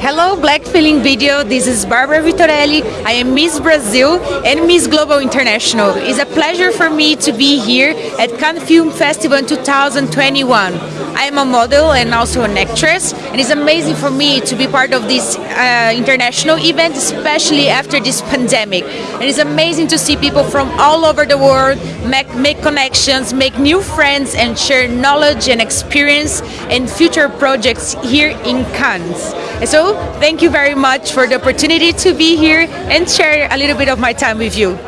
Hello Black Feeling Video, this is Barbara Vitorelli. I am Miss Brazil and Miss Global International. It's a pleasure for me to be here at Cannes Film Festival 2021. I am a model and also an actress and it's amazing for me to be part of this uh, international event, especially after this pandemic. And it's amazing to see people from all over the world make, make connections, make new friends and share knowledge and experience and future projects here in Cannes. So thank you very much for the opportunity to be here and share a little bit of my time with you.